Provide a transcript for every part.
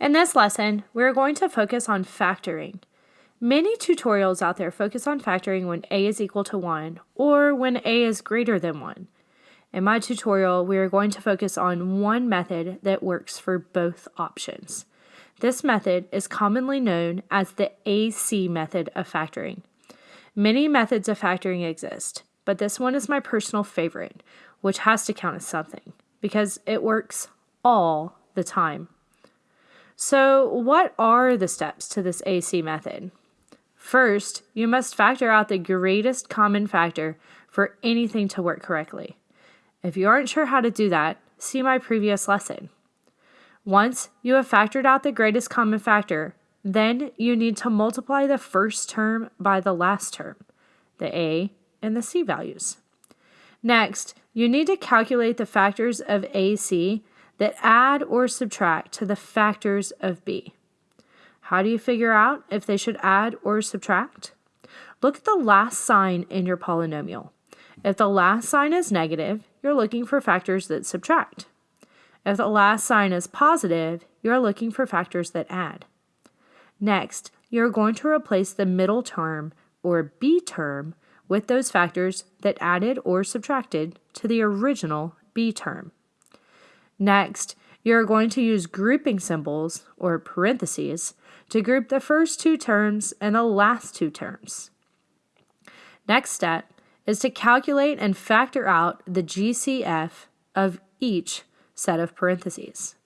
In this lesson, we're going to focus on factoring. Many tutorials out there focus on factoring when a is equal to 1 or when a is greater than 1. In my tutorial, we are going to focus on one method that works for both options. This method is commonly known as the AC method of factoring. Many methods of factoring exist, but this one is my personal favorite, which has to count as something because it works all the time. So, what are the steps to this AC method? First, you must factor out the greatest common factor for anything to work correctly. If you aren't sure how to do that, see my previous lesson. Once you have factored out the greatest common factor, then you need to multiply the first term by the last term, the A and the C values. Next, you need to calculate the factors of AC that add or subtract to the factors of b. How do you figure out if they should add or subtract? Look at the last sign in your polynomial. If the last sign is negative, you're looking for factors that subtract. If the last sign is positive, you're looking for factors that add. Next, you're going to replace the middle term, or b term, with those factors that added or subtracted to the original b term. Next, you're going to use grouping symbols, or parentheses, to group the first two terms and the last two terms. Next step is to calculate and factor out the GCF of each set of parentheses.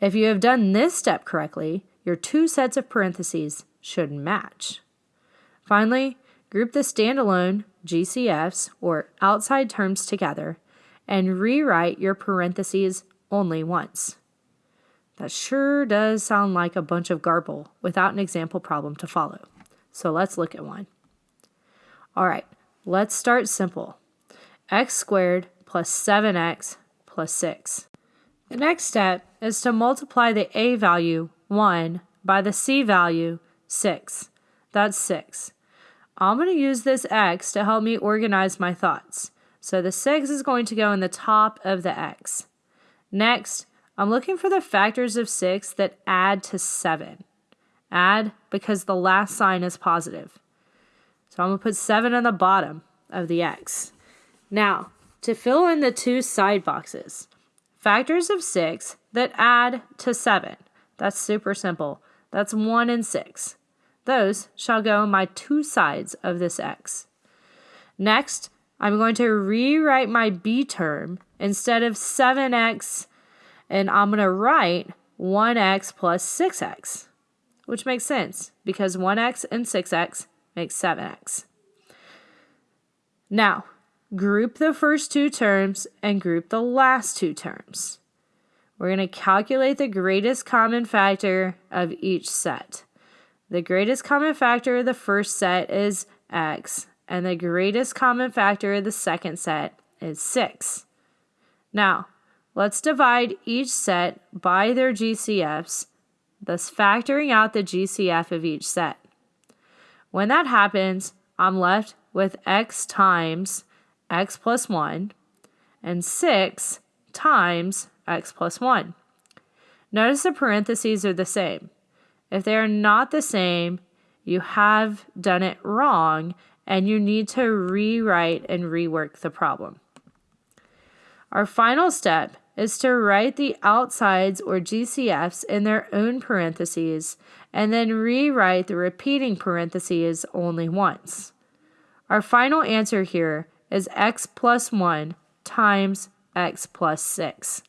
If you have done this step correctly, your two sets of parentheses should match. Finally, group the standalone GCFs, or outside terms, together and rewrite your parentheses only once. That sure does sound like a bunch of garble without an example problem to follow. So let's look at one. All right, let's start simple. x squared plus 7x plus 6. The next step is to multiply the a value, 1, by the c value, 6. That's 6. I'm going to use this x to help me organize my thoughts. So the 6 is going to go in the top of the x. Next, I'm looking for the factors of 6 that add to 7. Add because the last sign is positive. So I'm going to put 7 on the bottom of the x. Now, to fill in the two side boxes, factors of 6 that add to 7. That's super simple. That's 1 and 6. Those shall go on my two sides of this x. Next, I'm going to rewrite my b term instead of 7x, and I'm going to write 1x plus 6x, which makes sense because 1x and 6x makes 7x. Now, group the first two terms and group the last two terms. We're going to calculate the greatest common factor of each set. The greatest common factor of the first set is x, and the greatest common factor of the second set is 6. Now, let's divide each set by their GCFs, thus factoring out the GCF of each set. When that happens, I'm left with x times x plus 1 and 6 times x plus 1. Notice the parentheses are the same. If they are not the same, you have done it wrong and you need to rewrite and rework the problem. Our final step is to write the outsides or GCFs in their own parentheses and then rewrite the repeating parentheses only once. Our final answer here is x plus 1 times x plus 6.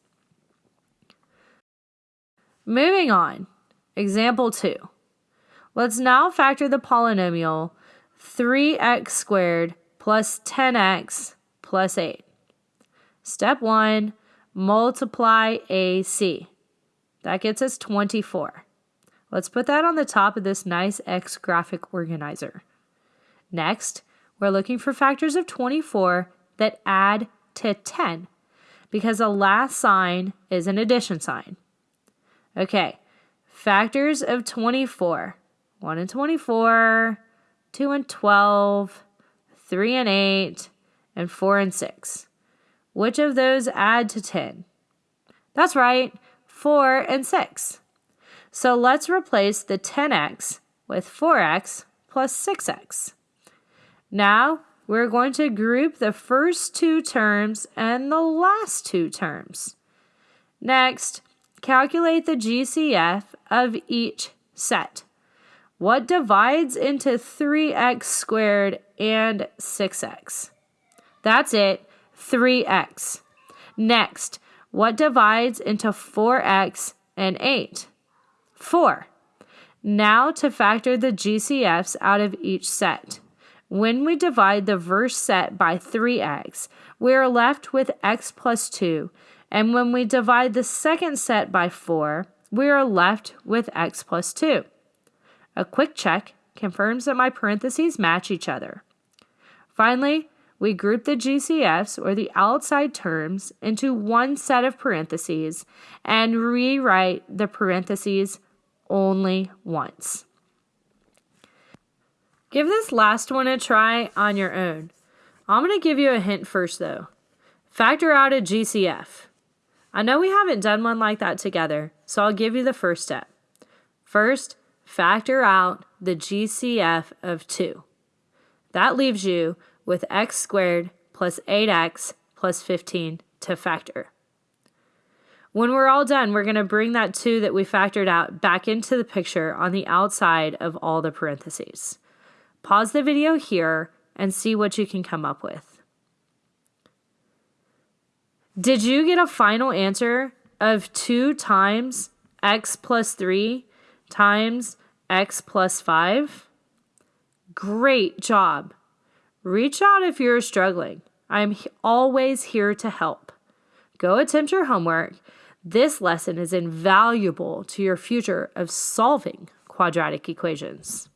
Moving on, example 2. Let's now factor the polynomial 3x squared plus 10x plus 8. Step 1, multiply AC. That gets us 24. Let's put that on the top of this nice X graphic organizer. Next, we're looking for factors of 24 that add to 10 because the last sign is an addition sign. Okay, factors of 24. 1 and 24, 2 and 12, 3 and 8, and 4 and 6. Which of those add to 10? That's right, 4 and 6. So let's replace the 10x with 4x plus 6x. Now we're going to group the first two terms and the last two terms. Next, calculate the GCF of each set. What divides into 3x squared and 6x? That's it, 3x. Next, what divides into 4x and 8? 4. Now to factor the GCFs out of each set. When we divide the first set by 3x, we are left with x plus 2, and when we divide the second set by 4, we are left with x plus 2. A quick check confirms that my parentheses match each other. Finally, we group the GCFs, or the outside terms, into one set of parentheses and rewrite the parentheses only once. Give this last one a try on your own. I'm going to give you a hint first, though. Factor out a GCF. I know we haven't done one like that together, so I'll give you the first step. First, factor out the GCF of 2. That leaves you with x squared plus 8x plus 15 to factor. When we're all done, we're going to bring that 2 that we factored out back into the picture on the outside of all the parentheses. Pause the video here and see what you can come up with. Did you get a final answer of 2 times x plus 3 times x plus 5? Great job. Reach out if you're struggling. I'm always here to help. Go attempt your homework. This lesson is invaluable to your future of solving quadratic equations.